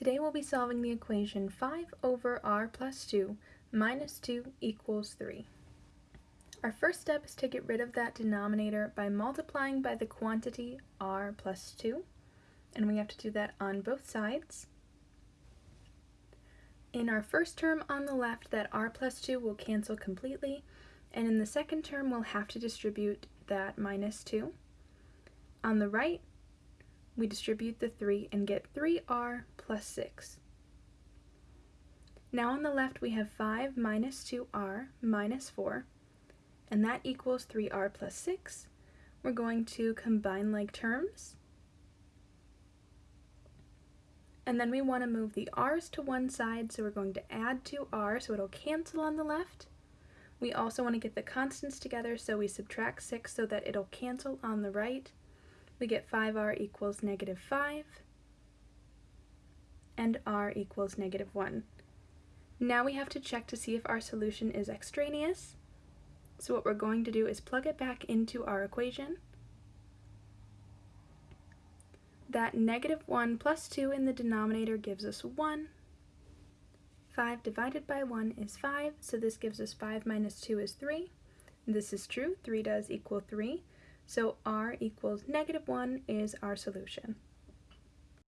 Today we'll be solving the equation 5 over r plus 2 minus 2 equals 3. Our first step is to get rid of that denominator by multiplying by the quantity r plus 2, and we have to do that on both sides. In our first term on the left, that r plus 2 will cancel completely, and in the second term we'll have to distribute that minus 2. On the right, we distribute the 3 and get 3r plus 6. Now on the left we have 5 minus 2r minus 4, and that equals 3r plus 6. We're going to combine like terms, and then we want to move the r's to one side, so we're going to add 2r so it'll cancel on the left. We also want to get the constants together, so we subtract 6 so that it'll cancel on the right we get 5r equals negative 5, and r equals negative 1. Now we have to check to see if our solution is extraneous. So what we're going to do is plug it back into our equation. That negative 1 plus 2 in the denominator gives us 1. 5 divided by 1 is 5, so this gives us 5 minus 2 is 3. This is true, 3 does equal 3. So r equals negative 1 is our solution.